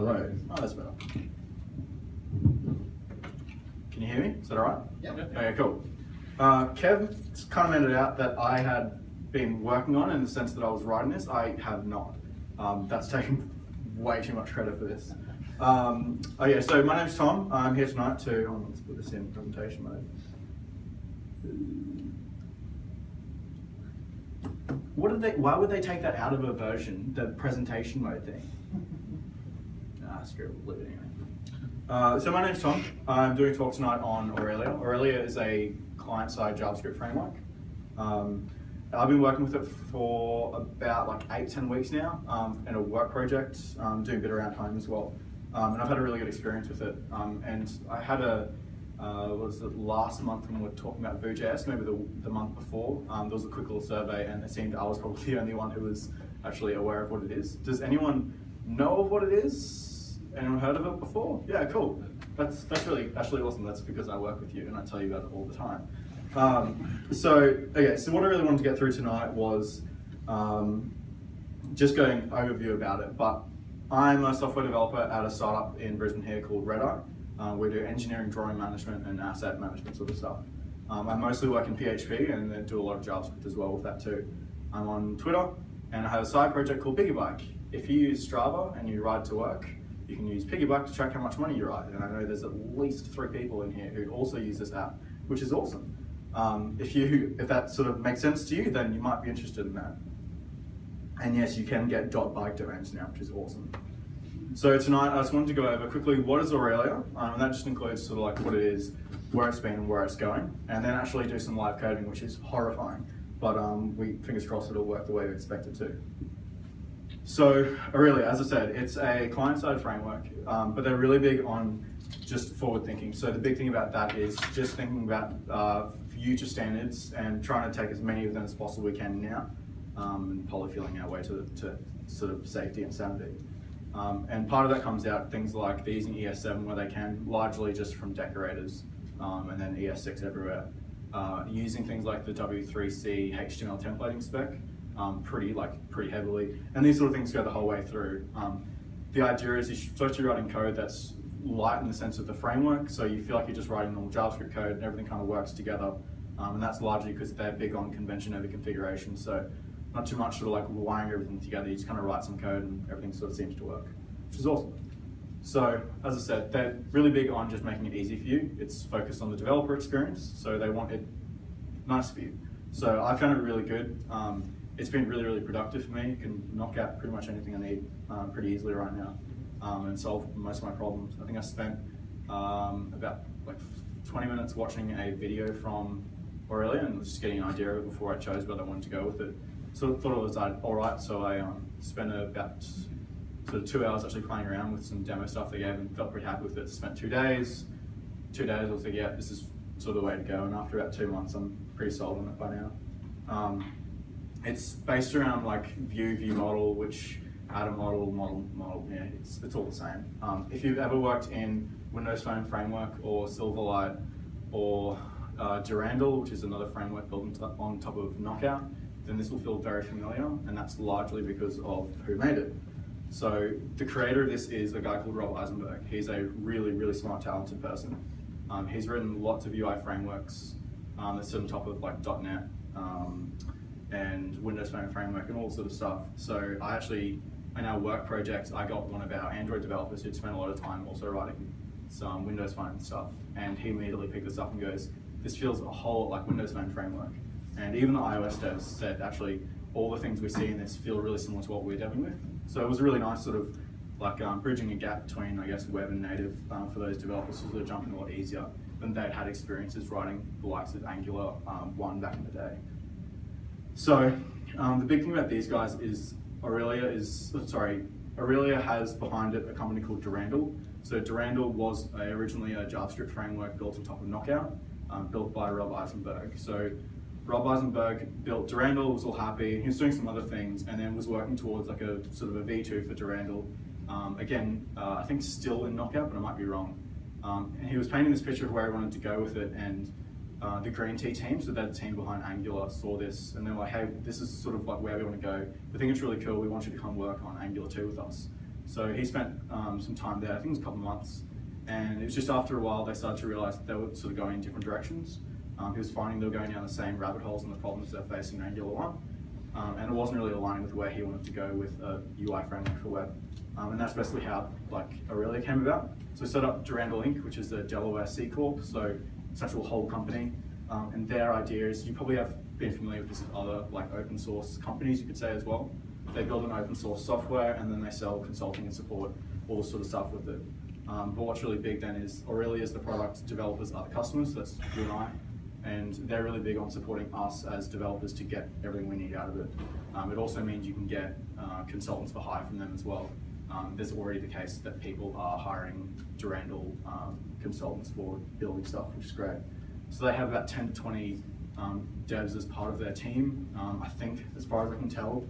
Hello. Oh, that's better. Can you hear me? Is that all right? Yeah. Okay, cool. Uh, Kev kind of made it out that I had been working on in the sense that I was writing this. I have not. Um, that's taken way too much credit for this. Um, yeah. so my name's Tom. I'm here tonight to, oh, let's put this in presentation mode. What did they, why would they take that out of a version, the presentation mode thing? Anyway. Uh, so my name's Tom. I'm doing a talk tonight on Aurelia. Aurelia is a client-side JavaScript framework. Um, I've been working with it for about like eight, 10 weeks now um, in a work project, um, doing a bit around home as well. Um, and I've had a really good experience with it. Um, and I had a, uh, was it, last month when we were talking about Vue.js, maybe the, the month before, um, there was a quick little survey and it seemed I was probably the only one who was actually aware of what it is. Does anyone know of what it is? Anyone heard of it before? Yeah, cool. That's, that's really, actually awesome. That's because I work with you and I tell you about it all the time. Um, so, okay, so what I really wanted to get through tonight was um, just going overview about it, but I'm a software developer at a startup in Brisbane here called Redeye. Uh, we do engineering, drawing management, and asset management sort of stuff. Um, I mostly work in PHP and then do a lot of JavaScript as well with that too. I'm on Twitter and I have a side project called Piggybike. If you use Strava and you ride to work, you can use Piggybike to track how much money you ride. And I know there's at least three people in here who also use this app, which is awesome. Um, if you if that sort of makes sense to you, then you might be interested in that. And yes, you can get dot bike domains now, which is awesome. So tonight, I just wanted to go over quickly what is Aurelia, um, and that just includes sort of like what it is, where it's been, and where it's going, and then actually do some live coding, which is horrifying. But um, we fingers crossed it'll work the way we expect it to. So Aurelia, as I said, it's a client-side framework, um, but they're really big on just forward thinking. So the big thing about that is just thinking about uh, future standards and trying to take as many of them as possible we can now, um, and polyfilling our way to, to sort of safety and sanity. Um, and part of that comes out things like these in ES7 where they can, largely just from decorators, um, and then ES6 everywhere. Uh, using things like the W3C HTML templating spec, um, pretty like pretty heavily, and these sort of things go the whole way through. Um, the idea is you're supposed to writing code that's light in the sense of the framework, so you feel like you're just writing normal JavaScript code and everything kind of works together. Um, and that's largely because they're big on convention over configuration. So not too much sort of like wiring everything together, you just kind of write some code and everything sort of seems to work, which is awesome. So as I said, they're really big on just making it easy for you. It's focused on the developer experience, so they want it nice for you. So I found it really good. Um, it's been really, really productive for me. Can knock out pretty much anything I need um, pretty easily right now um, and solve most of my problems. I think I spent um, about like 20 minutes watching a video from Aurelia and was just getting an idea of it before I chose whether I wanted to go with it. So I thought it was uh, all right, so I um, spent about sort of two hours actually playing around with some demo stuff they gave and felt pretty happy with it. Spent two days, two days I was like, yeah, this is sort of the way to go. And after about two months, I'm pretty sold on it by now. Um, it's based around like view, view model, which a model, model, model, yeah, it's, it's all the same. Um, if you've ever worked in Windows Phone Framework or Silverlight or uh, Durandal, which is another framework built on top of Knockout, then this will feel very familiar, and that's largely because of who made it. So the creator of this is a guy called Rob Eisenberg. He's a really, really smart, talented person. Um, he's written lots of UI frameworks um, that sit on top of like .NET um, and Windows Phone Framework and all sort of stuff. So I actually, in our work project, I got one of our Android developers who'd spent a lot of time also writing some Windows Phone stuff, and he immediately picked this up and goes, this feels a whole lot like Windows Phone Framework. And even the iOS devs said actually all the things we see in this feel really similar to what we're dealing with. So it was a really nice sort of like um, bridging a gap between, I guess, web and native um, for those developers to sort of jump in a lot easier than they'd had experiences writing the likes of Angular um, 1 back in the day. So um, the big thing about these guys is Aurelia is, sorry, Aurelia has behind it a company called Durandal. So Durandal was a, originally a JavaScript framework built on top of Knockout, um, built by Rob Eisenberg. So Rob Eisenberg built Durandal, was all happy. He was doing some other things and then was working towards like a sort of a V2 for Durandal. Um, again, uh, I think still in Knockout, but I might be wrong. Um, and he was painting this picture of where he wanted to go with it and uh, the Green Tea team, so that team behind Angular, saw this and they were like, hey, this is sort of like where we want to go. We think it's really cool. We want you to come work on Angular 2 with us. So he spent um, some time there, I think it was a couple of months, and it was just after a while they started to realize that they were sort of going in different directions. Um, he was finding they were going down the same rabbit holes and the problems they're facing in Angular 1, um, and it wasn't really aligning with where he wanted to go with a UI framework for web. Um, and that's basically how like Aurelia came about. So we set up Durandal Inc., which is the Delaware C Corp, so it's actual whole company. Um, and their idea is, you probably have been familiar with this with other like open source companies, you could say as well. They build an open source software and then they sell consulting and support, all this sort of stuff with it. Um, but what's really big then is Aurelia is the product, developers are the customers, that's you and I. And they're really big on supporting us as developers to get everything we need out of it. Um, it also means you can get uh, consultants for hire from them as well. Um, there's already the case that people are hiring Durandal um, consultants for building stuff, which is great. So they have about 10 to 20 um, devs as part of their team. Um, I think, as far as I can tell,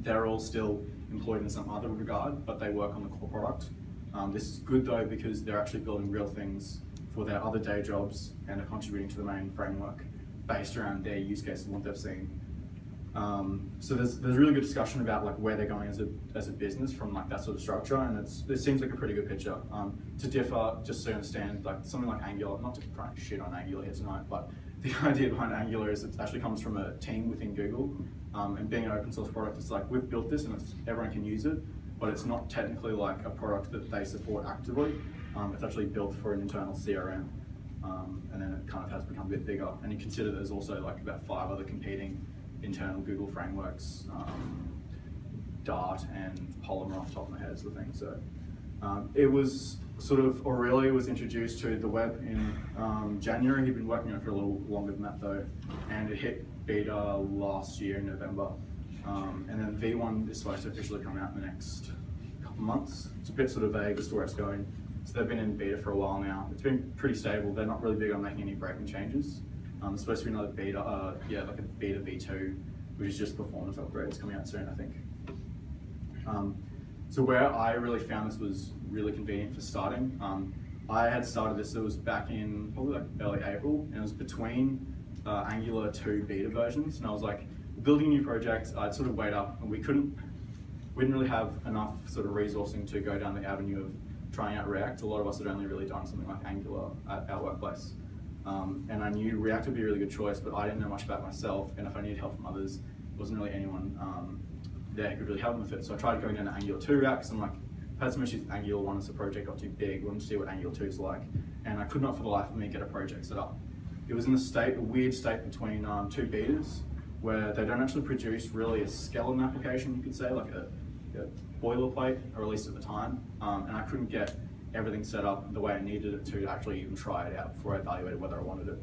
they're all still employed in some other regard, but they work on the core product. Um, this is good though because they're actually building real things for their other day jobs and are contributing to the main framework based around their use cases and what they've seen. Um, so there's there's really good discussion about like where they're going as a as a business from like that sort of structure, and it's it seems like a pretty good picture. Um, to differ, just so you understand, like something like Angular, not to try and shit on Angular here tonight, but the idea behind Angular is it actually comes from a team within Google, um, and being an open source product, it's like we've built this and everyone can use it, but it's not technically like a product that they support actively. Um, it's actually built for an internal CRM. Um, and then it kind of has become a bit bigger. And you consider there's also like about five other competing internal Google frameworks, um, Dart and Polymer off the top of my head is the thing. So um, it was sort of, Aurelia was introduced to the web in um, January. He'd been working on it for a little longer than that though. And it hit beta last year in November. Um, and then V1 is supposed to officially come out in the next couple months. It's a bit sort of vague as to where it's going. So they've been in beta for a while now. It's been pretty stable. They're not really big on making any breaking changes. Um, supposed to be another beta, uh, yeah, like a beta V2, which is just performance upgrades coming out soon, I think. Um, so where I really found this was really convenient for starting, um, I had started this, it was back in probably like early April, and it was between uh, Angular 2 beta versions, and I was like, building a new project, I'd sort of wait up, and we couldn't, we didn't really have enough sort of resourcing to go down the avenue of trying out React. A lot of us had only really done something like Angular at our workplace. Um, and I knew React would be a really good choice, but I didn't know much about myself, and if I needed help from others, there wasn't really anyone um, there who could really help me with it. So I tried going down to Angular 2 React, because I'm like, I've had some issues with Angular 1 as the project got too big, wanted to see what Angular 2 is like, and I could not for the life of me get a project set up. It was in a state, a weird state between um, two betas, where they don't actually produce really a skeleton application, you could say, like a, a boilerplate, or at least at the time, um, and I couldn't get everything set up the way I needed it to actually even try it out before I evaluated whether I wanted it.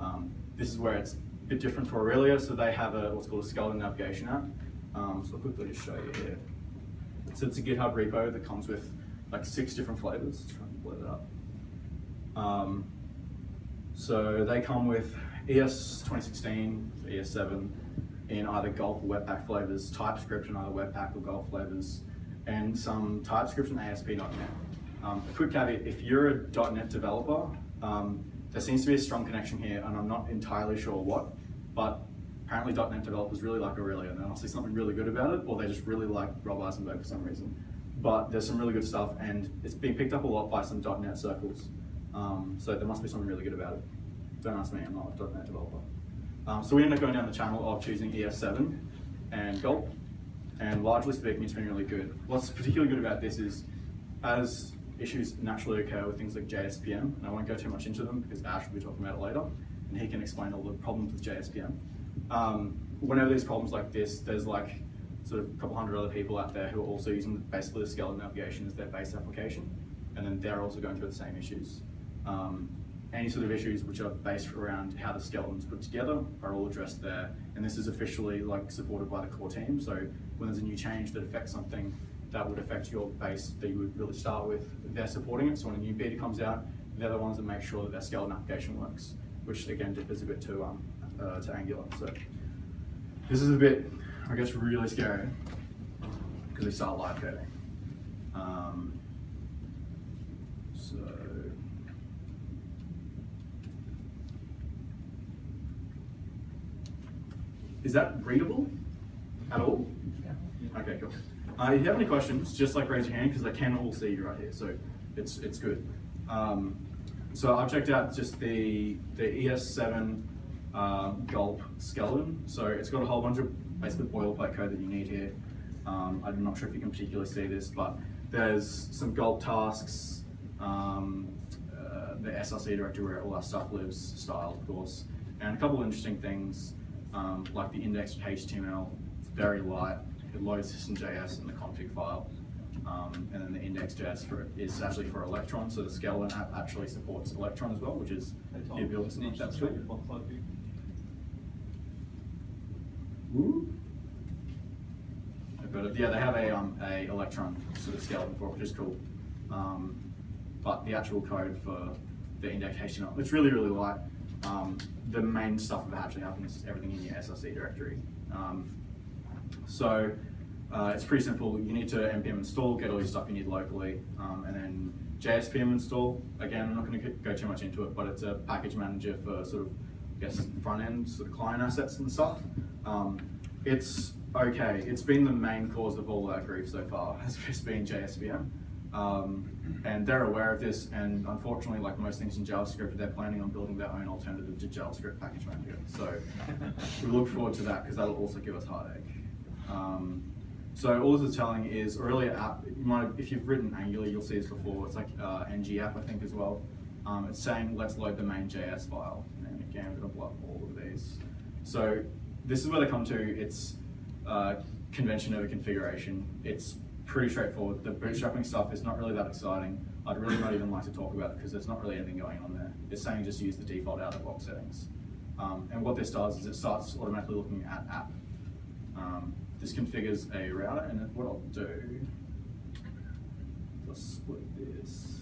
Um, this is where it's a bit different for Aurelia, so they have a what's called a skeleton navigation app. Um, so I'll quickly just show you here. So it's a GitHub repo that comes with like six different flavors. Let's try and blow that up. Um, so they come with ES 2016, ES7 in either Gulp or Webpack flavors, TypeScript in either Webpack or Gulp flavors, and some TypeScript and ASP.NET. Um, a quick caveat, if you're a .NET developer, um, there seems to be a strong connection here, and I'm not entirely sure what, but apparently .NET developers really like Aurelia, and must see something really good about it, or they just really like Rob Eisenberg for some reason. But there's some really good stuff, and it's being picked up a lot by some .NET circles, um, so there must be something really good about it. Don't ask me, I'm not a .NET developer. Um, so we ended up going down the channel of choosing ES7 and Gulp, and largely speaking, it's been really good. What's particularly good about this is, as issues naturally occur with things like JSPM, and I won't go too much into them because Ash will be talking about it later, and he can explain all the problems with JSPM. Um, whenever there's problems like this, there's like sort of a couple hundred other people out there who are also using basically the skeleton navigation as their base application, and then they're also going through the same issues. Um, any sort of issues which are based around how the skeleton's put together are all addressed there, and this is officially like supported by the core team. So when there's a new change that affects something, that would affect your base that you would really start with. They're supporting it, so when a new beta comes out, they're the ones that make sure that their skeleton application works, which again differs a bit to, um, uh, to Angular. So this is a bit, I guess, really scary because we start live coding. Um, so. Is that readable at all? Yeah. Okay, cool. Uh, if you have any questions, just like raise your hand because I can all see you right here, so it's it's good. Um, so I've checked out just the the ES7 uh, Gulp skeleton. So it's got a whole bunch of basically boilerplate code that you need here. Um, I'm not sure if you can particularly see this, but there's some Gulp tasks, um, uh, the SRC directory where all our stuff lives, style of course, and a couple of interesting things um, like the indexed HTML. It's very light. It loads system.js in the config file. Um, and then the index.js for is actually for Electron, so the skeleton app actually supports Electron as well, which is the ability. That's cool. But yeah, they have a um, a Electron sort of skeleton for it, which is cool. Um, but the actual code for the index HTML, it's really really light. Um, the main stuff that actually happens is everything in your SRC directory. Um, so uh, it's pretty simple. You need to npm install, get all your stuff you need locally, um, and then JSPM install. Again, I'm not going to go too much into it, but it's a package manager for sort of, I guess, front end sort of client assets and stuff. Um, it's okay. It's been the main cause of all our grief so far, has just been JSPM. Um, and they're aware of this, and unfortunately, like most things in JavaScript, they're planning on building their own alternative to JavaScript package manager. So we look forward to that because that'll also give us heartache. Um, so all this is telling is Aurelia app, you might, if you've written Angular, you'll see this before, it's like uh, ng app I think as well. Um, it's saying let's load the main JS file. And again, I'm gonna blow up all of these. So this is where they come to, it's uh, convention over configuration. It's pretty straightforward. The bootstrapping stuff is not really that exciting. I'd really not even like to talk about it because there's not really anything going on there. It's saying just use the default out-of-box settings. Um, and what this does is it starts automatically looking at app. Um, this configures a router, and what I'll do, let's split this.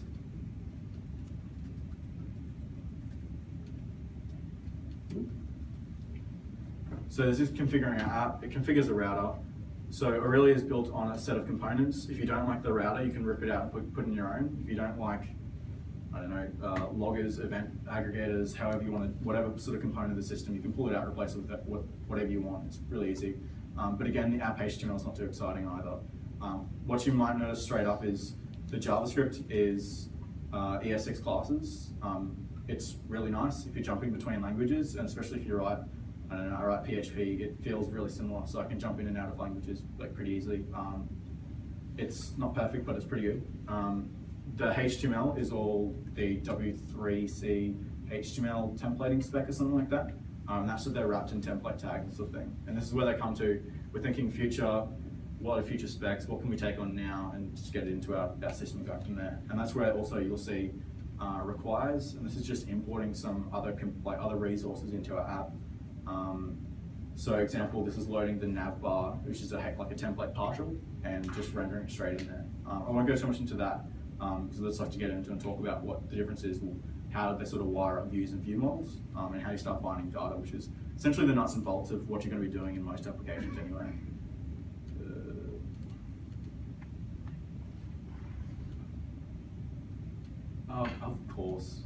So this is configuring our app. It configures a router. So Aurelia is built on a set of components. If you don't like the router, you can rip it out and put, put in your own. If you don't like, I don't know, uh, loggers, event aggregators, however you want to, whatever sort of component of the system, you can pull it out, replace it with whatever you want. It's really easy. Um, but again, the app HTML is not too exciting either. Um, what you might notice straight up is the JavaScript is uh, ES6 classes. Um, it's really nice if you're jumping between languages, and especially if you write, I don't know, I write PHP, it feels really similar, so I can jump in and out of languages like pretty easily. Um, it's not perfect, but it's pretty good. Um, the HTML is all the W3C HTML templating spec or something like that. Um, that's what they're wrapped in template tags sort of thing. And this is where they come to, we're thinking future, what are future specs, what can we take on now, and just get it into our, our system and go from there. And that's where also you'll see uh, requires, and this is just importing some other like other resources into our app. Um, so example, this is loading the nav bar, which is a like a template partial, and just rendering it straight in there. Um, I won't go so much into that, because um, let's like to get into and talk about what the difference is how they sort of wire up views and view models, um, and how you start binding data, which is essentially the nuts and bolts of what you're going to be doing in most applications anyway. Uh, of course.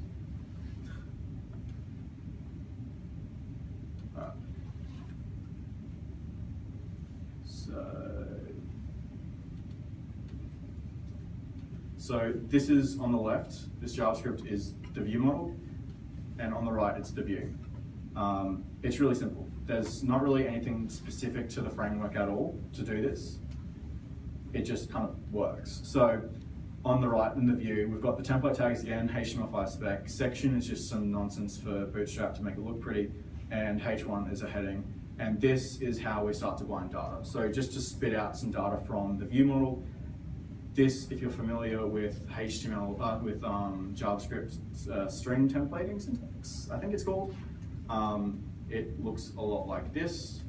So, so this is on the left, this JavaScript is the view model, and on the right it's the view. Um, it's really simple. There's not really anything specific to the framework at all to do this. It just kind of works. So on the right in the view, we've got the template tags again, HTML5 spec. Section is just some nonsense for Bootstrap to make it look pretty, and H1 is a heading. And this is how we start to bind data. So just to spit out some data from the view model, this, if you're familiar with HTML, uh, with um, JavaScript uh, string templating syntax, I think it's called, um, it looks a lot like this.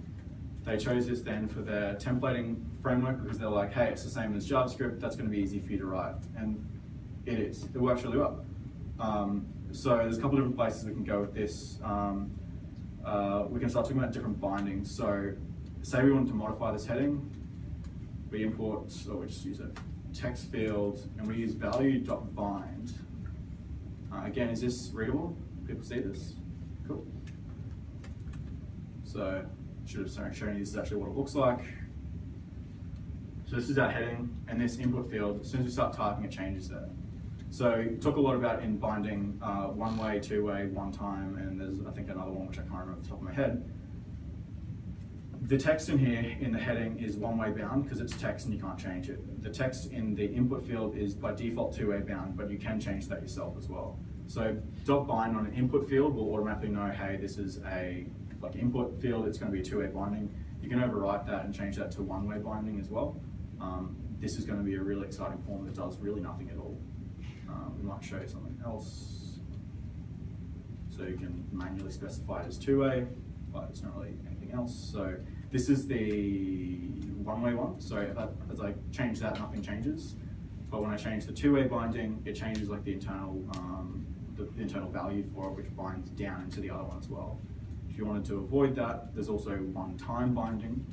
They chose this then for their templating framework because they're like, hey, it's the same as JavaScript, that's going to be easy for you to write. And it is. It works really well. Um, so there's a couple different places we can go with this. Um, uh, we can start talking about different bindings. So say we wanted to modify this heading, we import, or we just use it text field and we use value.bind. Uh, again, is this readable? People see this? Cool. So should have shown you this is actually what it looks like. So this is our heading, and this input field, as soon as we start typing, it changes there. So talk a lot about in binding uh, one way, two way, one time, and there's I think another one which I can't remember off the top of my head. The text in here in the heading is one way bound because it's text and you can't change it. The text in the input field is by default two way bound, but you can change that yourself as well. So dot bind on an input field will automatically know, hey, this is a like input field, it's going to be a two way binding. You can overwrite that and change that to one way binding as well. Um, this is going to be a really exciting form that does really nothing at all. Um, we might show you something else. So you can manually specify it as two-way, but it's not really anything else. So this is the one-way one. So I, as I change that, nothing changes. But when I change the two-way binding, it changes like the internal, um, the, the, internal value for it, which binds down into the other one as well. If you wanted to avoid that, there's also one-time binding.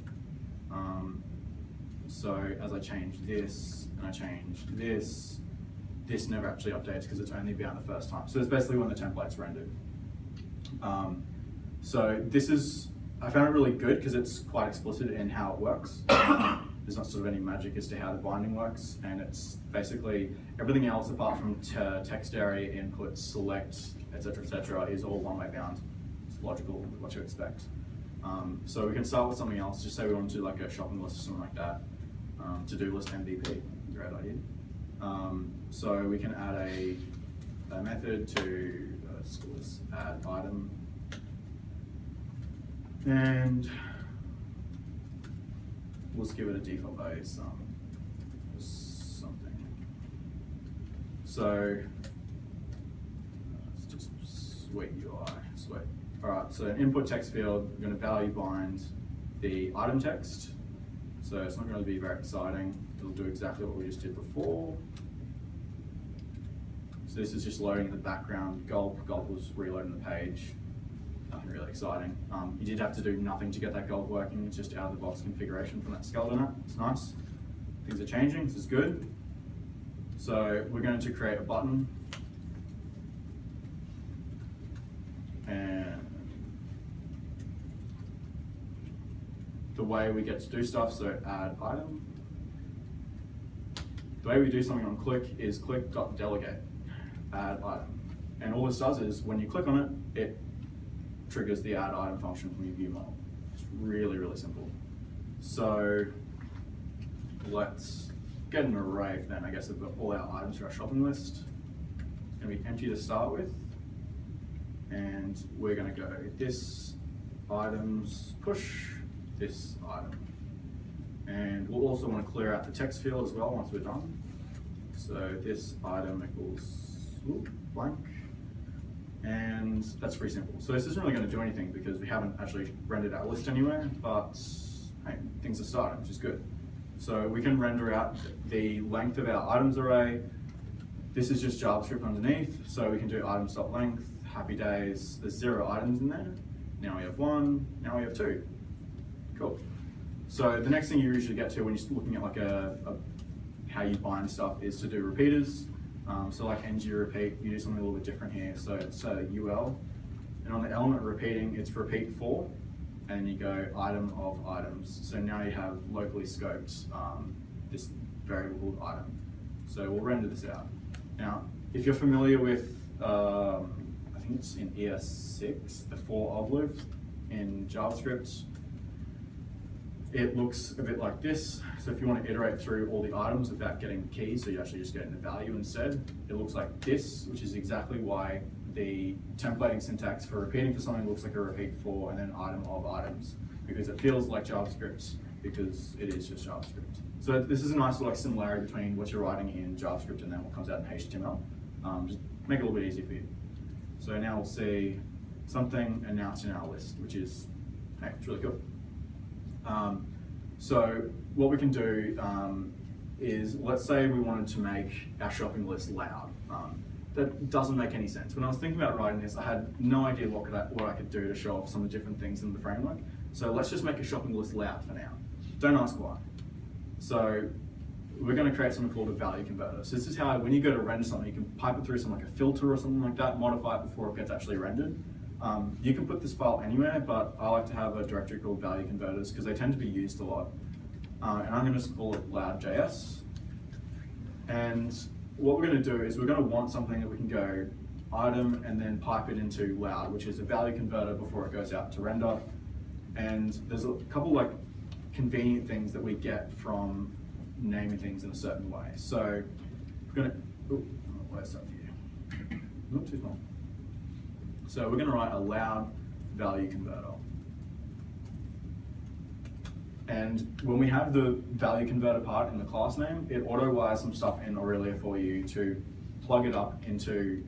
Um, so as I change this and I change this, this never actually updates because it's only bound the first time. So it's basically when the template's rendered. Um, so this is, I found it really good because it's quite explicit in how it works. There's not sort of any magic as to how the binding works, and it's basically everything else apart from text array, input, select, etc., etc., is all one-way bound. It's logical, what you expect. Um, so we can start with something else. Just say we want to do like a shopping list or something like that. Um, to-do list MVP, great idea. Um, so we can add a, a method to uh, add item and let's give it a default value some something. So it's just sweet UI, sweet. All right, so an input text field, we're going to value bind the item text. So it's not going to be very exciting. It'll do exactly what we just did before. So this is just loading the background. Gulp, Gulp was reloading the page. Really exciting. Um, you did have to do nothing to get that gold working. It's just out of the box configuration from that skeleton. It's nice. Things are changing, this is good. So we're going to create a button. And the way we get to do stuff, so add item. The way we do something on click is click.delegate add item. And all this does is when you click on it, it triggers the add item function from your view model. It's really, really simple. So let's get an array then, I guess, of all our items for our shopping list. It's gonna be empty to start with. And we're gonna go this items push, this item. And we'll also want to clear out the text field as well once we're done. So this item equals blank. And that's pretty simple. So this isn't really going to do anything because we haven't actually rendered our list anywhere, but hey, things are starting, which is good. So we can render out the length of our items array. This is just JavaScript underneath, so we can do items.length, happy days, there's zero items in there. Now we have one, now we have two. Cool. So the next thing you usually get to when you're looking at like a, a how you bind stuff is to do repeaters. Um, so like ng repeat, you do something a little bit different here. So it's UL, and on the element repeating, it's repeat for, and you go item of items. So now you have locally scoped um, this variable called item. So we'll render this out. Now, if you're familiar with, um, I think it's in ES6, the for of loop in JavaScript, it looks a bit like this. So if you want to iterate through all the items without getting the key, so you're actually just getting the value instead, it looks like this, which is exactly why the templating syntax for repeating for something looks like a repeat for and then item of items, because it feels like JavaScript, because it is just JavaScript. So this is a nice like similarity between what you're writing in JavaScript and then what comes out in HTML. Um, just make it a little bit easier for you. So now we'll see something announced in our list, which is, hey, it's really cool. Um, so what we can do um, is, let's say we wanted to make our shopping list loud. Um, that doesn't make any sense. When I was thinking about writing this, I had no idea what, could I, what I could do to show off some of the different things in the framework. So let's just make a shopping list loud for now. Don't ask why. So we're going to create something called a value converter. So this is how, when you go to render something, you can pipe it through some like a filter or something like that, modify it before it gets actually rendered. Um, you can put this file anywhere, but I like to have a directory called value converters because they tend to be used a lot. uh, and I'm going to call it loud.js. And what we're going to do is we're going to want something that we can go item and then pipe it into loud, which is a value converter before it goes out to render. And there's a couple like convenient things that we get from naming things in a certain way. So we're going to, oh, where's that for you? Not too small. So we're going to write a loud value converter. And when we have the value converter part in the class name, it auto wires some stuff in Aurelia for you to plug it up into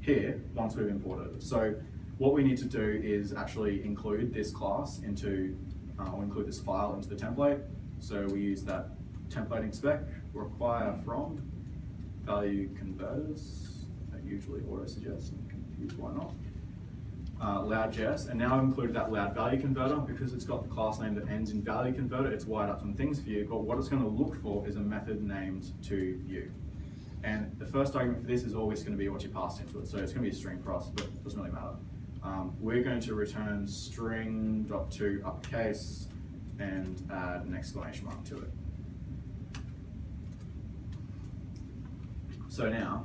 here once we've imported it. So what we need to do is actually include this class into, uh, or include this file into the template. So we use that templating spec, require from value converters, that usually auto why not uh, loud.js, and now I've included that loud value converter because it's got the class name that ends in value converter, it's wired up some things for you, but what it's gonna look for is a method named toView. And the first argument for this is always gonna be what you passed into it, so it's gonna be a string for us, but it doesn't really matter. Um, we're going to return string dot to uppercase and add an exclamation mark to it. So now,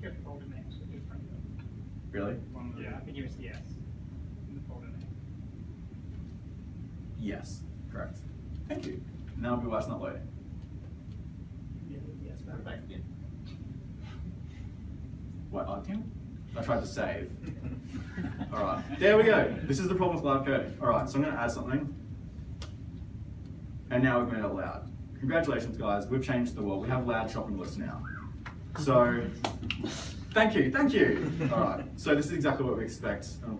Your folder names are different. Really? One, yeah, I think it was yes. In the folder name. Yes, correct. Thank you. Now it'll be why it's not loading. Yeah, yes, but back again. What, Arcane? I tried to save. All right, there we go. This is the problem with live coding. All right, so I'm gonna add something. And now we've made it loud. Congratulations, guys. We've changed the world. We have loud shopping lists now. So, thank you, thank you. All right, so this is exactly what we expect. Oh,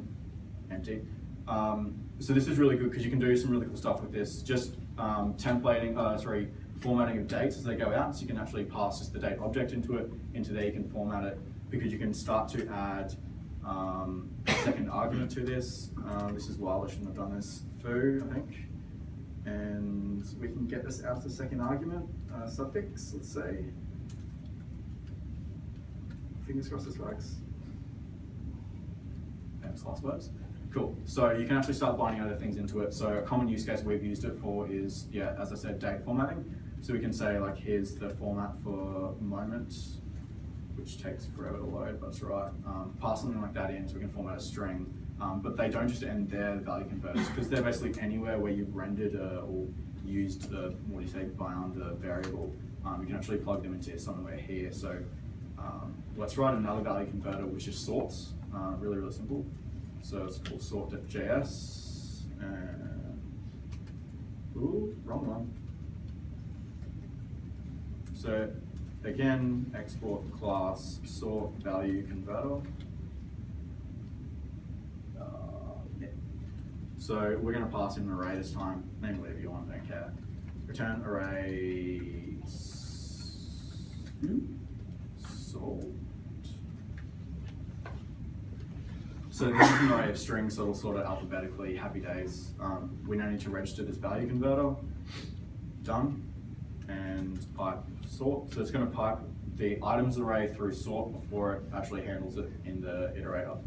empty. Um, so this is really good because you can do some really cool stuff with this. Just um, templating, uh, sorry, formatting of dates as they go out. So you can actually pass just the date object into it. Into there you can format it because you can start to add um, a second argument to this. Um, this is why I shouldn't have done this. Foo, I think. And we can get this out as a second argument, uh, suffix, let's say. Fingers crossed this works. Famous last words. Cool. So you can actually start binding other things into it. So a common use case we've used it for is, yeah, as I said, date formatting. So we can say like, here's the format for moment, which takes forever to load, but it's right. Um, pass something like that in so we can format a string. Um, but they don't just end there, value converters, because they're basically anywhere where you've rendered a, or used the, what do you say, bound a variable. Um, you can actually plug them into somewhere here. So um, let's write another value converter which is sorts, uh, really, really simple. So it's called sort.js. And, ooh, wrong one. So again, export class sort value converter. Uh. So we're going to pass in an array this time, name whatever you want, don't care. Return array sort. So this is an array of strings, so it'll sort it alphabetically, happy days. Um, we now need to register this value converter. Done. And pipe sort. So it's going to pipe the items array through sort before it actually handles it in the iterator.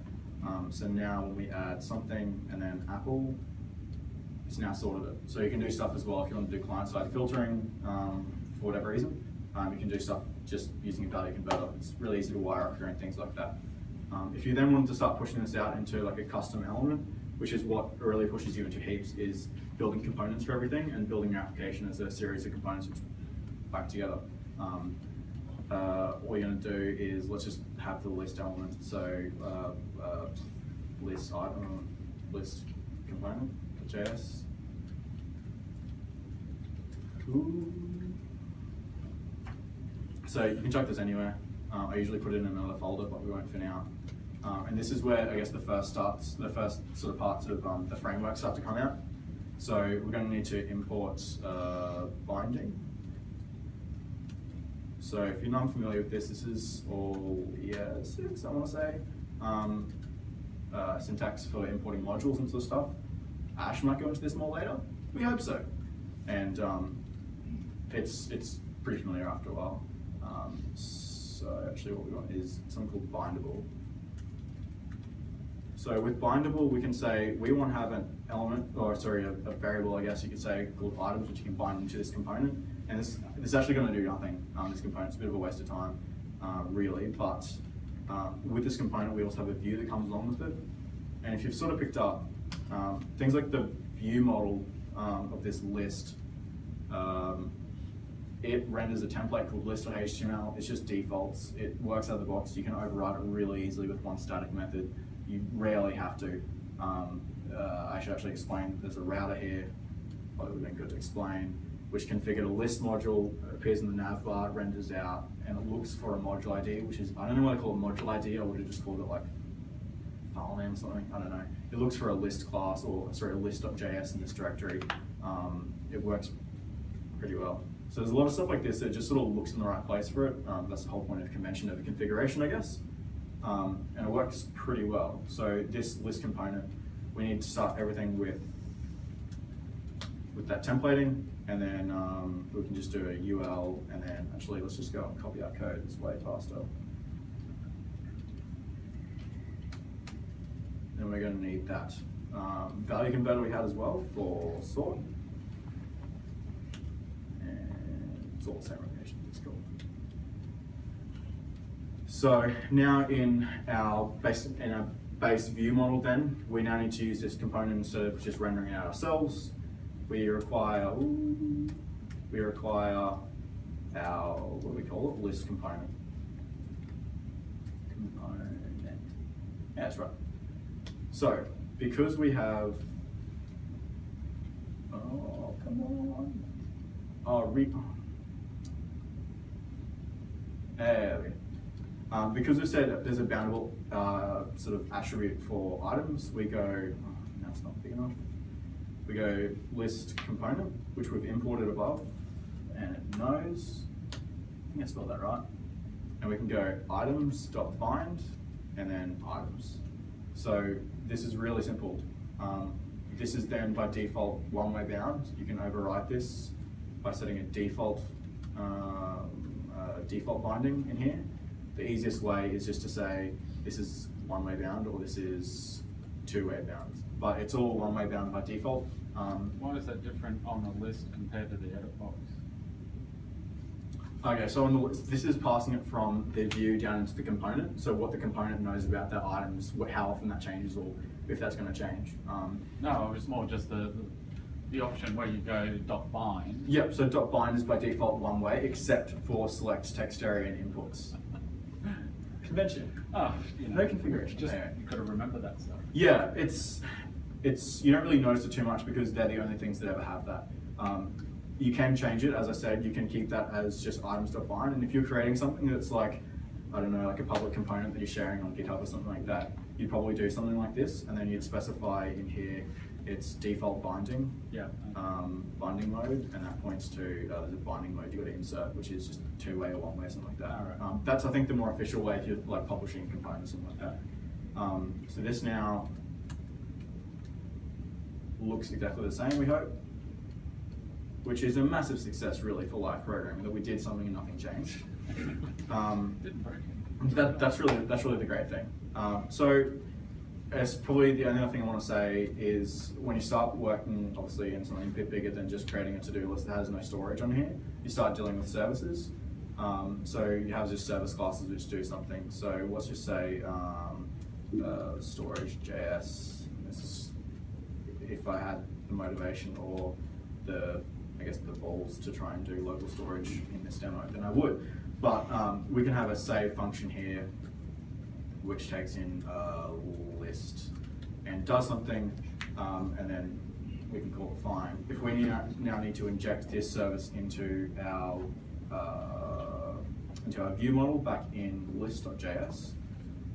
Um, so now when we add something and then apple, it's now sorted it. So you can do stuff as well if you want to do client-side filtering um, for whatever reason. Um, you can do stuff just using a value converter. It's really easy to wire up here and things like that. Um, if you then want to start pushing this out into like a custom element, which is what really pushes you into heaps, is building components for everything and building your application as a series of components which back together. Um, uh, all you're going to do is let's just have the list element. So uh, uh, list item, list component, JS. So you can chuck this anywhere. Uh, I usually put it in another folder, but we won't for now. Um, and this is where I guess the first starts, the first sort of parts of um, the framework start to come out. So we're going to need to import uh, binding. So if you're not familiar with this, this is all ES6, I want to say. Um, uh, syntax for importing modules and sort of stuff. Ash might go into this more later. We hope so. And um, it's it's pretty familiar after a while. Um, so actually what we want is something called bindable. So with bindable, we can say we want to have an element, or sorry, a, a variable, I guess you could say, called items, which you can bind into this component. And this, this is actually going to do nothing. Um, this component's a bit of a waste of time, uh, really. But uh, with this component, we also have a view that comes along with it. And if you've sort of picked up um, things like the view model um, of this list, um, it renders a template called list.html. It's just defaults. It works out of the box. You can override it really easily with one static method. You rarely have to. Um, uh, I should actually explain. There's a router here. Probably would have been good to explain. Which configured a list module, appears in the nav bar, renders out, and it looks for a module ID, which is I don't know what I call a module ID. I would have just called it like file name or something. I don't know. It looks for a list class or sorry, a list.js in this directory. Um, it works pretty well. So there's a lot of stuff like this that just sort of looks in the right place for it. Um, that's the whole point of convention over configuration, I guess. Um, and it works pretty well. So this list component, we need to start everything with with that templating, and then um, we can just do a UL, and then actually let's just go and copy our code. It's way faster. Then we're going to need that um, value converter we had as well for sort. Cool. So now in our base, in our base view model then, we now need to use this component instead of just rendering it ourselves. We require, ooh, we require our, what do we call it, list component. Component, yeah, that's right. So, because we have, oh, come on. Oh, re, there. Um, because we said there's a boundable uh, sort of attribute for items, we go, oh, no, it's not big enough. We go list component, which we've imported above, and it knows, I think I spelled that right. And we can go items dot bind, and then items. So this is really simple. Um, this is then by default one-way bound. You can override this by setting a default um, uh, default binding in here. The easiest way is just to say this is one-way bound or this is two-way bound. But it's all one-way bound by default. Um, Why is that different on the list compared to the edit box? Okay, so on the list, this is passing it from the view down into the component. So what the component knows about that items, what, how often that changes, or if that's going to change. Um, No, it's more just the, the option where you go dot bind. Yep, so dot bind is by default one way, except for select text area and inputs. Convention. Oh, you know. No configuration. Just, Yeah. you gotta remember that stuff. Yeah, it's it's you don't really notice it too much because they're the only things that ever have that. Um, you can change it, as I said, you can keep that as just items.bind, and if you're creating something that's like, I don't know, like a public component that you're sharing on GitHub or something like that, you'd probably do something like this, and then you'd specify in here its default binding, Yeah. um, binding mode, and that points to uh, there's a binding mode you got to insert, which is just two way or one way, something like that. Alright. Um, that's I think the more official way if you're like publishing components, something like that. Um, so this now looks exactly the same, we hope, which is a massive success really for live programming that we did something and nothing changed. Um, Didn't break that, that's really that's really the great thing. Um, so, it's probably the only other thing I want to say is when you start working, obviously, in something a bit bigger than just creating a to-do list that has no storage on here, you start dealing with services. Um, so you have just service classes which do something. So let's just say um, uh, storage JS. This is if I had the motivation or the I guess the balls to try and do local storage in this demo, then I would. But um, we can have a save function here, which takes in list and does something, um, and then we can call it fine. If we now, need to inject this service into our uh, into our view model back in list.js,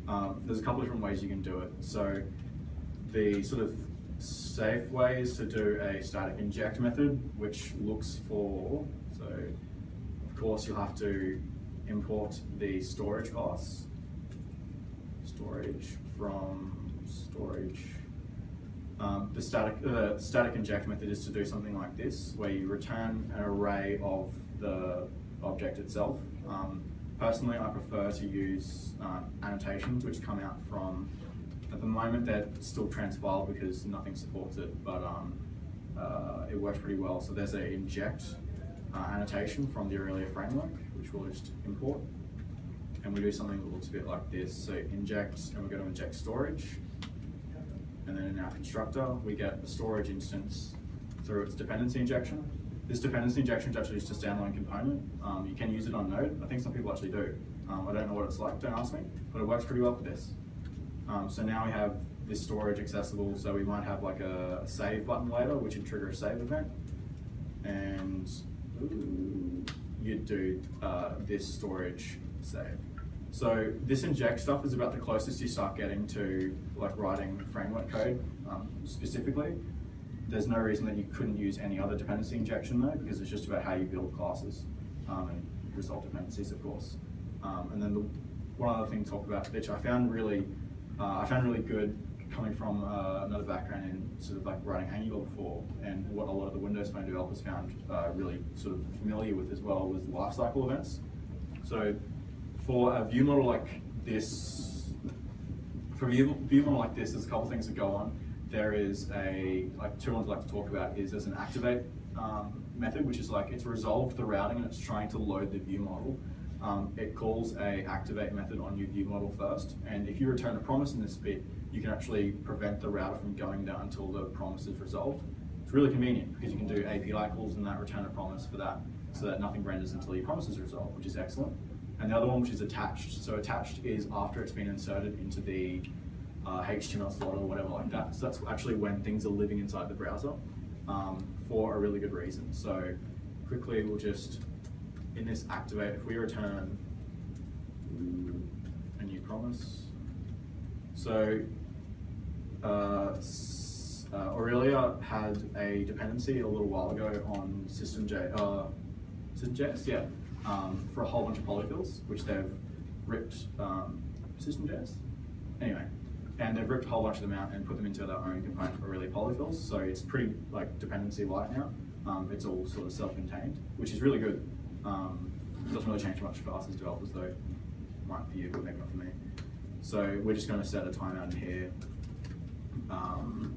um, there's a couple different ways you can do it. So the sort of safe way is to do a static inject method, which looks for, so of course you'll have to import the storage class, storage from storage. Um, the static, uh, static inject method is to do something like this, where you return an array of the object itself. Um, personally, I prefer to use uh, annotations, which come out from At the moment, they're still transpiled because nothing supports it, but um, uh, it works pretty well. So there's a inject uh, annotation from the Aurelia framework, which we'll just import. And we do something that looks a bit like this. So inject, and we're going to inject storage. And then in our constructor, we get a storage instance through its dependency injection. This dependency injection is actually just a standalone component. Um, you can use it on Node. I think some people actually do. Um, I don't know what it's like, don't ask me, but it works pretty well for this. Um, so now we have this storage accessible, so we might have like a, save button later, which would trigger a save event. And you'd do uh, this storage save. So this inject stuff is about the closest you start getting to like writing framework code um, specifically. There's no reason that you couldn't use any other dependency injection though, because it's just about how you build classes um, and result dependencies, of course. Um, and then the one other thing to talk about, which I found really, uh, I found really good coming from uh, another background in sort of like writing Angular before, and what a lot of the Windows Phone developers found uh, really sort of familiar with as well was lifecycle events. So for a view model like this, for a view, view model like this, there's a couple things that go on. There is a, like two ones I'd like to talk about is there's an activate um, method, which is like it's resolved the routing and it's trying to load the view model. Um, it calls a activate method on your view model first, and if you return a promise in this bit, you can actually prevent the router from going down until the promise is resolved. It's really convenient because you can do API calls and that return a promise for that, so that nothing renders until your promise is resolved, which is excellent. And the other one, which is attached. So attached is after it's been inserted into the uh, HTML slot or whatever like that. So that's actually when things are living inside the browser um, for a really good reason. So quickly, we'll just, in this activate, if we return a new promise. So uh, uh, Aurelia had a dependency a little while ago on system.j, uh, system.js, yeah, um, for a whole bunch of polyfills, which they've ripped um, system.js. Anyway, and they've ripped a whole bunch of them out and put them into their own component for really polyfills. So it's pretty like dependency light now. Um, it's all sort of self-contained, which is really good. Um, doesn't really change much for us as developers though. Might for you, but maybe not for me. So we're just going to set a timeout in here. Um,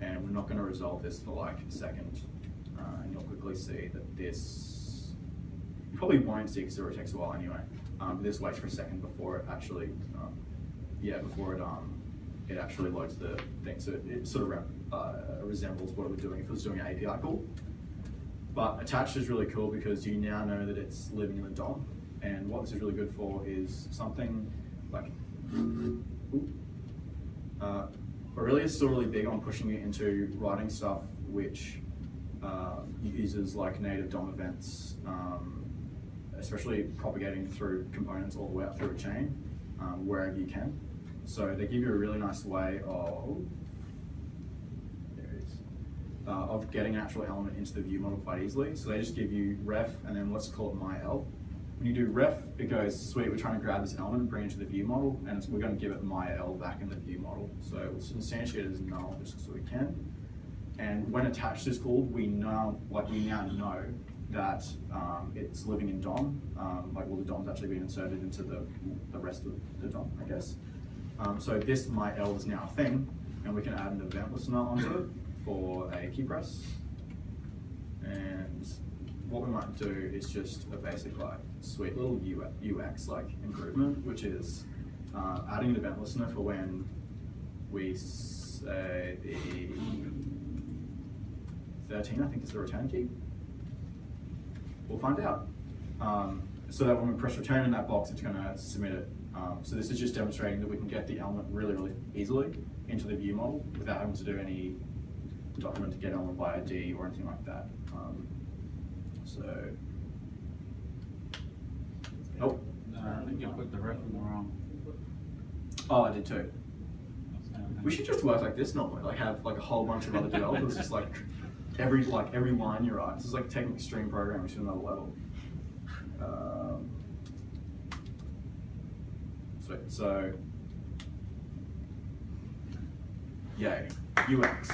and we're not going to resolve this for like a second. Uh, and you'll quickly see that this, probably won't see because it takes a while anyway. Um, this waits for a second before it actually, um, yeah, before it um, it actually loads the thing. So it, it sort of uh, resembles what it would doing if it was doing an API call. But attached is really cool because you now know that it's living in the DOM. And what this is really good for is something like, uh, Aurelia is still really big on pushing it into writing stuff which uh, uses like native DOM events, um, especially propagating through components all the way up through a chain, um, wherever you can. So they give you a really nice way of, there it is, uh, of getting an actual element into the view model quite easily. So they just give you ref and then let's call it myl. When you do ref, it goes, sweet, we're trying to grab this element and bring it to the view model, and we're going to give it myl back in the view model. So it's instantiated as null just so we can. And when attached is called, we now, like we now know that um, it's living in DOM, um, like well the DOM's actually been inserted into the, the rest of the DOM, I guess. Um, so this myl is now a thing, and we can add an event listener onto it for a key press. And what we might do is just a basic like sweet little UX like improvement, which is uh, adding an event listener for when we say the 13, I think is the return key. We'll find out. Um, so that when we press return in that box, it's going to submit it. Um, so this is just demonstrating that we can get the element really, really easily into the view model without having to do any document to get element by ID or anything like that. Um, so, oh, No, I think you put the ref in the wrong. oh, I did too. We should just work like this normally, like have like a whole bunch of other developers, just like every like every line you write. This is like taking extreme programming to another level. Um, so, so yay, UX.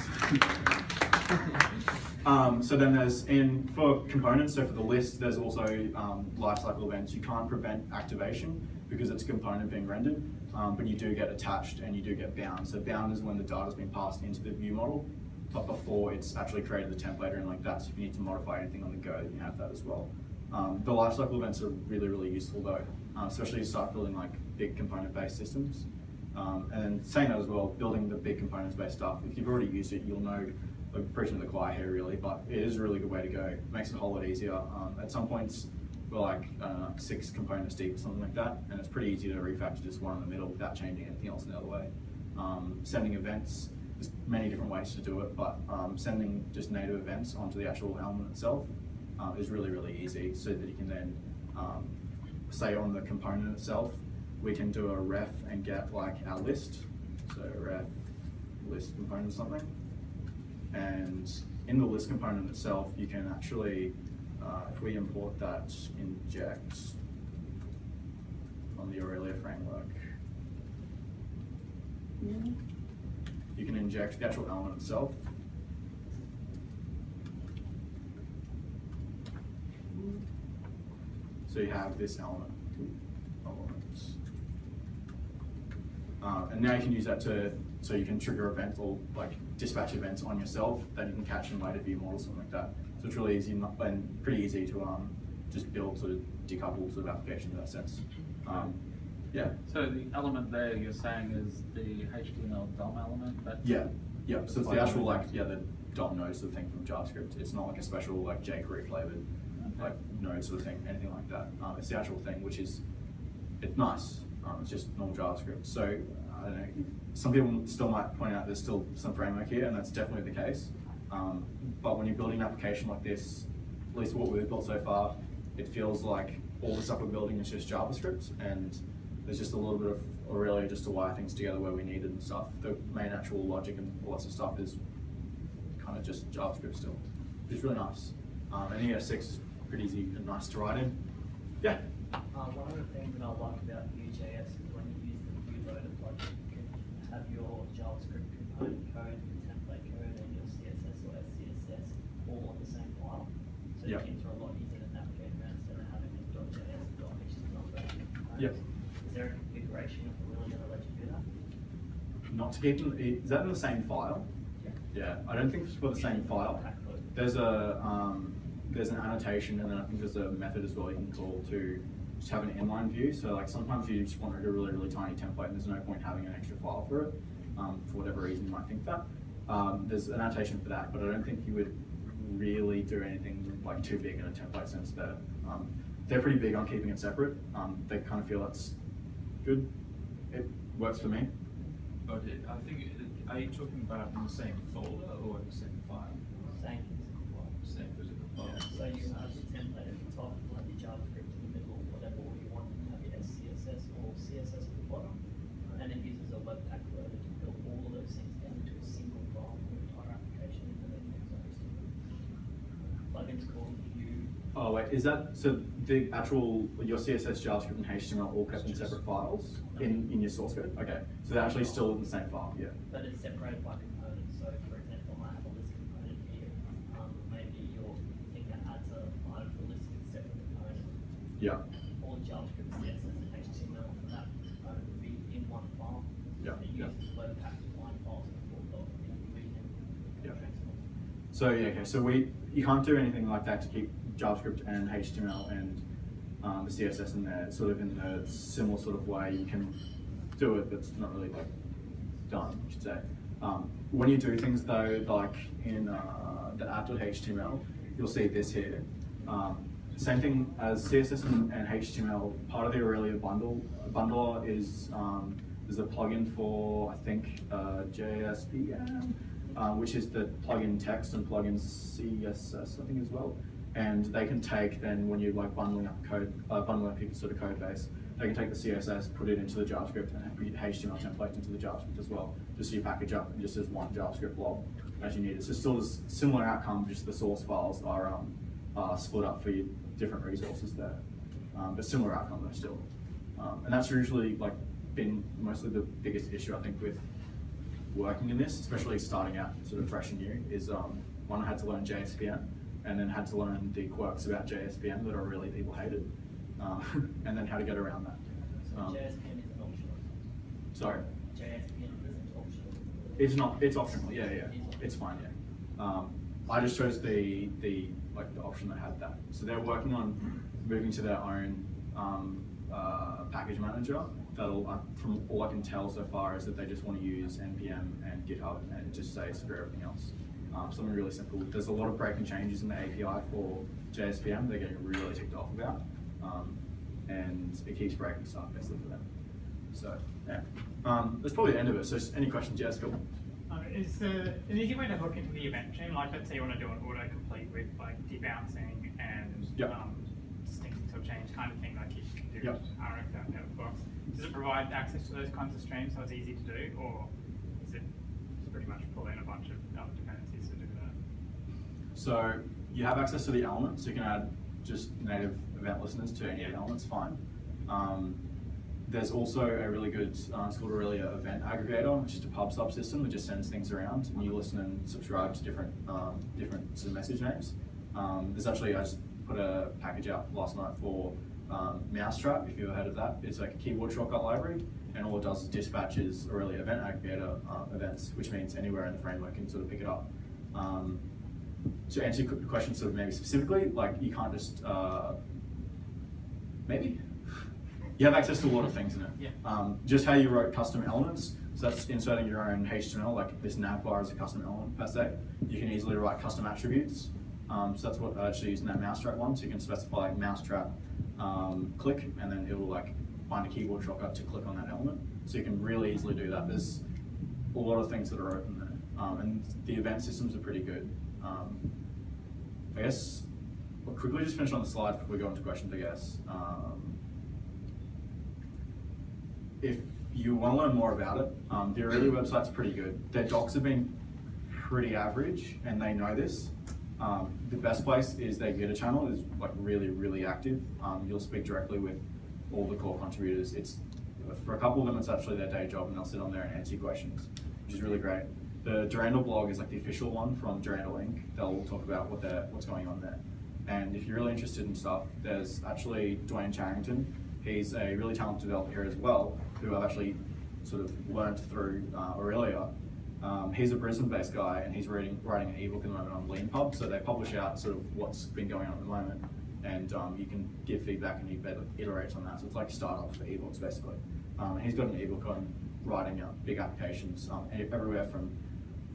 um, so then there's in for components. So for the list, there's also um, lifecycle events. You can't prevent activation because it's a component being rendered. um, but you do get attached and you do get bound. So bound is when the data's been passed into the view model, but before it's actually created the template and like that. So if you need to modify anything on the go, you have that as well. Um, the lifecycle events are really, really useful though, uh, especially you start building like big component-based systems. Um, and saying that as well, building the big components-based stuff, if you've already used it, you'll know, like preaching to the choir here really, but it is a really good way to go. Makes it a whole lot easier. Um, at some points, we're like uh, six components deep, or something like that, and it's pretty easy to refactor just one in the middle without changing anything else in the other way. Um, sending events, there's many different ways to do it, but um, sending just native events onto the actual element itself uh, is really, really easy so that you can then, um, say on the component itself, we can do a ref and get like our list. So ref list component something. And in the list component itself, you can actually, uh, if we import that inject on the Aurelia framework, you can inject the actual element itself. So you have this element. Uh, and now you can use that to, so you can trigger events or like dispatch events on yourself that you can catch in later view models, or something like that. So it's really easy and pretty easy to um, just build sort of decoupled sort of application in that sense. Um, yeah, So the element there you're saying is the HTML DOM element? Yeah, yeah. So it's the actual like, yeah, the DOM node sort of thing from JavaScript. It's not like a special like jQuery flavored like node sort of thing, anything like that. Um, it's the actual thing, which is, it's nice. Um, it's just normal JavaScript. So I don't know. Some people still might point out there's still some framework here, and that's definitely the case. Um, but when you're building an application like this, at least what we've built so far, it feels like all the stuff we're building is just JavaScript, and there's just a little bit of Aurelia just to wire things together where we need it and stuff. The main actual logic and lots of stuff is kind of just JavaScript still. It's really nice. Um, and ES6 is pretty easy and nice to write in. Yeah. Uh, one of the things that I like about Vue.js is when you use the Vue loader plugin, you can have your JavaScript component code, your template code, and your CSS or SCSS all on the same file. So Yep. things are a lot easier to navigate around instead of having a .js, .html version of components. Yep. Is there a configuration if we're really gonna let you do that? Not to keep them, is that in the same file? Yeah, yeah. I don't think it's for the same file. There's a, um, there's an annotation and then I think there's a method as well you can call to just have an inline view. So like sometimes you just want a really, really tiny template and there's no point having an extra file for it. Um, for whatever reason you might think that. Um, there's an annotation for that, but I don't think you would really do anything like too big in a template sense there. Um, they're pretty big on keeping it separate. Um, they kind of feel that's good. It works for me. But it, I think, are you talking about in the same folder or in the same file? Same physical file. Same physical file? So you have your template at the top, you have your JavaScript in the middle, whatever you want, you have your SCSS or CSS at the bottom. And it uses a Webpack loader to build all of those things down into a single file for your entire application and then use hosting. Plugins called Vue. Oh wait, is that so? The actual your CSS, JavaScript, and HTML all kept in separate files in in your source code. Okay, so they're actually still in the same file. Yeah. But it's separated by components, so for example, I have a list component here, um, maybe your thing that adds a item to a list is a separate component. Yeah. all JavaScript, CSS, and HTML for that component would be in one file. Yeah, It yeah. uses Webpack to bind files in a full doc, and you read them. Yeah. So yeah, okay. So we you can't do anything like that to keep JavaScript and HTML and um, the CSS in there, sort of in a similar sort of way. You can do it, but it's not really like done, I should say. Um, when you do things though, like in uh, the app.html, you'll see this here. Um, same thing as CSS and, and HTML. Part of the Aurelia bundle bundler is um, there's a plugin for I think uh, JSPM, uh, which is the plugin text and plugin CSS I think as well. And they can take then when you're like bundling up code, uh, bundling up your sort of code base, they can take the CSS, put it into the JavaScript, and HTML template into the JavaScript as well. Just so you package up just as one JavaScript blob as you need it. So still a similar outcome, just the source files are um, split up for your different resources there. Um, but similar outcome though still. Um, and that's usually like been mostly the biggest issue I think with working in this, especially starting out sort of fresh and new, is um, one I had to learn JSPM and then had to learn the quirks about JSPM that are really people hated, um, and then how to get around that. So Um, JSPM is optional. Sorry. JSPM isn't optional. It's not. It's optional. Yeah, yeah. It is fine. Yeah. Um, I just chose the the like the option that had that. So they're working on moving to their own um, uh, package manager. That'll, uh, from all I can tell so far, is that they just want to use npm and GitHub and just say screw everything else. Um, something really simple. There's a lot of breaking changes in the API for JSPM. They're getting really ticked off about, um, and it keeps breaking stuff basically for them. So yeah, um, that's probably the end of it. So any questions? Yes, cool. Uh, is there an easy way to hook into the event chain? Like, let's say you want to do an autocomplete with like debouncing and Yep. um, distinct until change kind of thing, like you can do Yep. RF out of box. Does it provide access to those kinds of streams so it's easy to do, or is it pretty much pull in a bunch of other dependencies to do that? So you have access to the elements. So you can add just native event listeners to any of the. Fine. Um, there's also a really good, uh, it's called Aurelia Event Aggregator, which is a pub sub system that just sends things around, and you listen and subscribe to different um, different sort of message names. Um, there's actually I just put a package out last night for um, Mousetrap. If you've heard of that, it's like a keyboard shortcut library, and all it does is dispatches Aurelia Event Aggregator uh, events, which means anywhere in the framework can sort of pick it up. Um, to answer your question sort of maybe specifically, like you can't just, uh, maybe? You have access to a lot of things in it. Yeah. Um, just how you wrote custom elements, so that's inserting your own HTML, like this nav bar is a custom element per se. You can easily write custom attributes. Um, so that's what I actually use in that mousetrap one. So you can specify like mousetrap um, click, and then it will like find a keyboard shortcut to click on that element. So you can really easily do that. There's a lot of things that are open there, um, and the event systems are pretty good. Um, I guess we'll quickly just finish on the slides before we go into questions. I guess. Um, if you want to learn more about it, um, the website's pretty good. Their docs have been pretty average, and they know this. Um, the best place is their Gitter channel is like really, really active. Um, you'll speak directly with all the core contributors. It's for a couple of them, it's actually their day job, and they'll sit on there and answer questions, which is really great. The Durandal blog is like the official one from Durandal Inc. They'll talk about what they're, what's going on there. And if you're really interested in stuff, there's actually Dwayne Charrington. He's a really talented developer as well, who I've actually sort of learned through uh, Aurelia. Um, he's a Brisbane-based guy, and he's reading, writing an ebook at the moment on LeanPub. So they publish out sort of what's been going on at the moment, and um, you can give feedback and he better iterates on that. So it's like startup for ebooks basically. Um, he's got an ebook on writing out big applications um, everywhere from,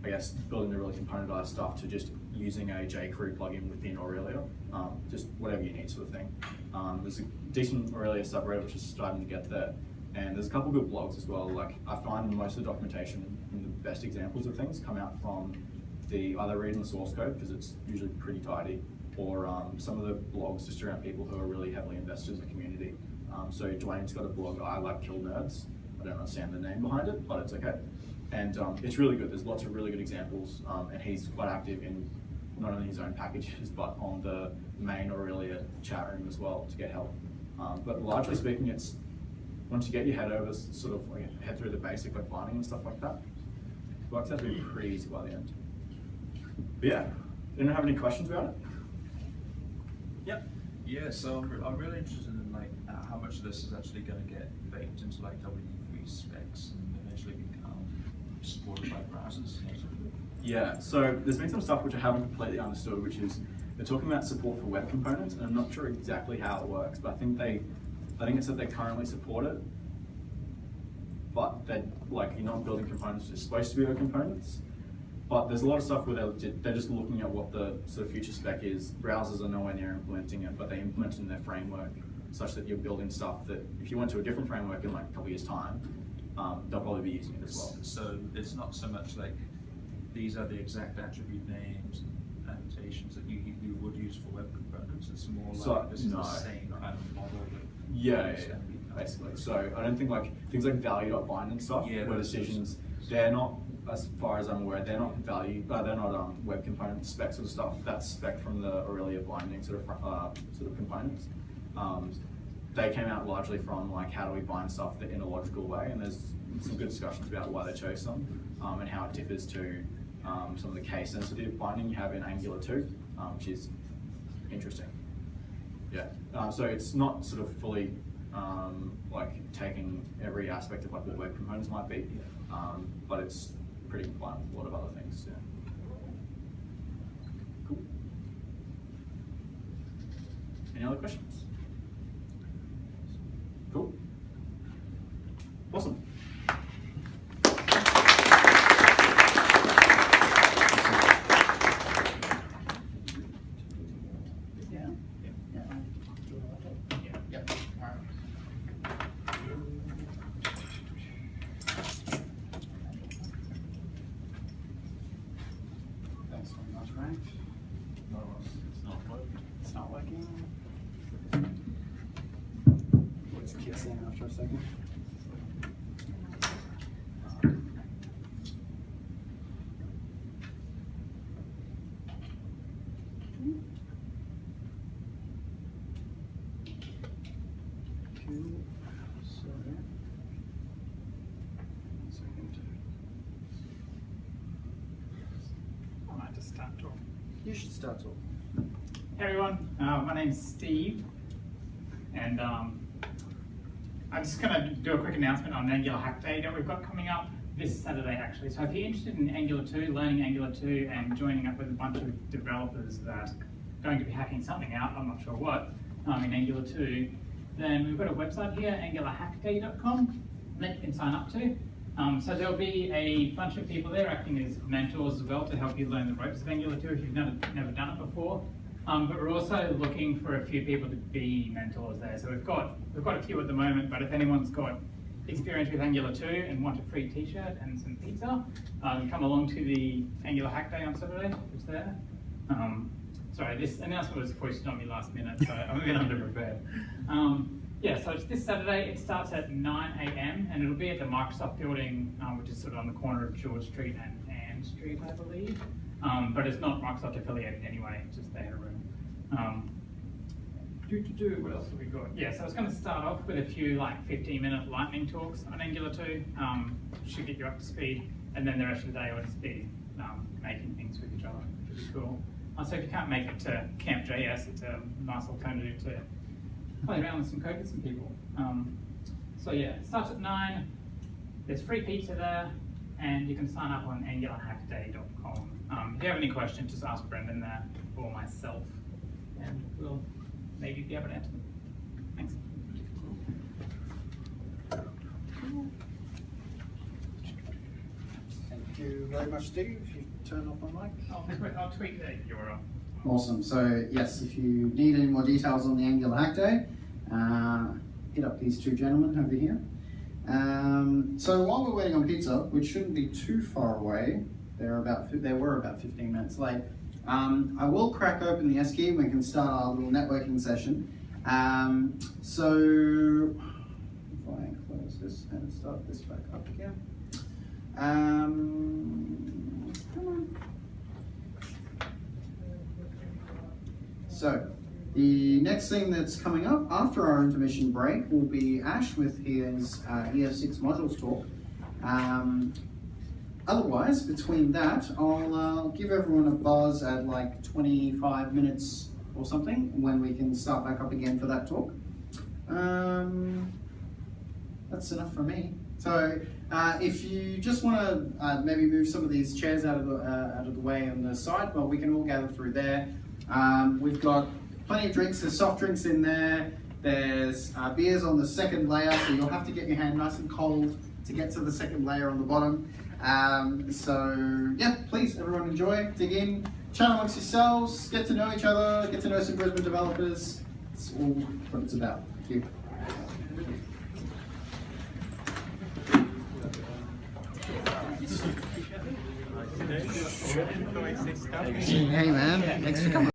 I guess, building the really componentized stuff to just using a jQuery plugin within Aurelia, um, just whatever you need sort of thing. Um, there's a decent Aurelia subreddit which is starting to get there, and there's a couple good blogs as well. Like I find most of the documentation and the best examples of things come out from the either reading the source code because it's usually pretty tidy, or um, some of the blogs just around people who are really heavily invested in the community. Um, so Dwayne's got a blog, I like kill nerds. I don't understand the name behind it, but it's okay. And um, it's really good. There's lots of really good examples, um, and he's quite active in not only his own packages, but on the main Aurelia chat room as well to get help. Um, but largely speaking, it's once you get your head over, sort of like head through the basic like binding and stuff like that, it works out to be pretty easy by the end. But yeah, anyone have any questions about it? Yep. Yeah, so I'm, I'm really interested in like uh, how much of this is actually going to get baked into like W3 specs and supported by browsers. Yeah, so there's been some stuff which I haven't completely understood, which is they're talking about support for web components, and I'm not sure exactly how it works, but I think they, I think it's that they currently support it, but they're like you're not building components that's supposed to be web components. But there's a lot of stuff where they're, they're just looking at what the sort of future spec is. Browsers are nowhere near implementing it, but they implement it in their framework such that you're building stuff that if you went to a different framework in like a couple years time, um, they'll probably be using it as well. So it's not so much like these are the exact attribute names and annotations that you, you would use for web components. It's more like So, this is no. the same kind of model that Yeah, yeah, is yeah, gonna be done. basically. So I don't think like things like value.bind and stuff, Yeah, where decisions, they're not, as far as I'm aware, they're not value, uh, they're not um, web component specs or stuff. That's spec from the Aurelia binding sort of uh, sort of components. Um, they came out largely from like how do we bind stuff in a logical way, and there's some good discussions about why they chose some um, and how it differs to um, some of the case sensitive binding you have in Angular 2, um, which is interesting. Yeah, uh, so it's not sort of fully um, like taking every aspect of what web components might be, um, but it's pretty compliant with a lot of other things. Yeah. Cool. Any other questions? Cool. Awesome. Yeah. Yeah. Yep. Alright. Thanks very much, Frank. It's not working. It's not working. We'll just kiss in after a second. Cool. So, one second. I might just start talking. You should start talking. Hey everyone, uh, my name's Steve, and um, I'm just going to do a quick announcement on Angular Hack Day that we've got coming up this Saturday actually. So if you're interested in Angular 2, learning Angular 2, and joining up with a bunch of developers that are going to be hacking something out, I'm not sure what, um, in Angular 2, then we've got a website here, angularhackday.com, that you can sign up to. Um, so there'll be a bunch of people there acting as mentors as well to help you learn the ropes of Angular 2 if you've never, never done it before. Um, but we're also looking for a few people to be mentors there. So we've got we've got a few at the moment, but if anyone's got experience with Angular 2 and want a free t-shirt and some pizza, um, come along to the Angular Hack Day on Saturday, it's there. Um, sorry, this announcement was pushed on me last minute, so I'm a bit underprepared. Um, yeah, so it's this Saturday. It starts at 9 a.m. and it'll be at the Microsoft building, um, which is sort of on the corner of George Street and Ann Street, I believe. Um, but it's not Microsoft affiliated anyway, it's just they had a room. Um, do, do, do, what else have we got? Yeah, so I was going to start off with a few like 15 minute lightning talks on Angular 2, um, should get you up to speed, and then the rest of the day will just be um, making things with each other, which is cool. Uh, so if you can't make it to Camp JS, it's a nice alternative to play around with some code with some people. Um, so yeah, it starts at 9, there's free pizza there, and you can sign up on angularhackday.com. Um, if you have any questions, just ask Brendan there or myself, and we'll maybe be able to answer them. Thanks. Thank you very much, Steve. You turn off my mic. I'll, tweet- I'll tweet the URL. Awesome. So yes, if you need any more details on the Angular Hack Day, uh, hit up these two gentlemen over here. Um, so while we're waiting on pizza, which shouldn't be too far away, they're about they were about 15 minutes late. Um, I will crack open the Esky and we can start our little networking session. Um, so if I close this and start this back up again. Um, come on. So, the next thing that's coming up after our intermission break will be Ash with his uh, ES6 modules talk. Um, otherwise, between that, I'll uh, give everyone a buzz at like 25 minutes or something when we can start back up again for that talk. Um, that's enough for me. So, uh, if you just want to uh, maybe move some of these chairs out of the uh, out of the way on the side, well, we can all gather through there. Um, we've got plenty of drinks. There's soft drinks in there. There's uh, beers on the second layer, so you'll have to get your hand nice and cold to get to the second layer on the bottom. Um, so yeah, please, everyone enjoy, dig in, chat amongst yourselves, get to know each other, get to know some Brisbane developers. It's all what it's about. Thank you. Hey man, thanks for coming.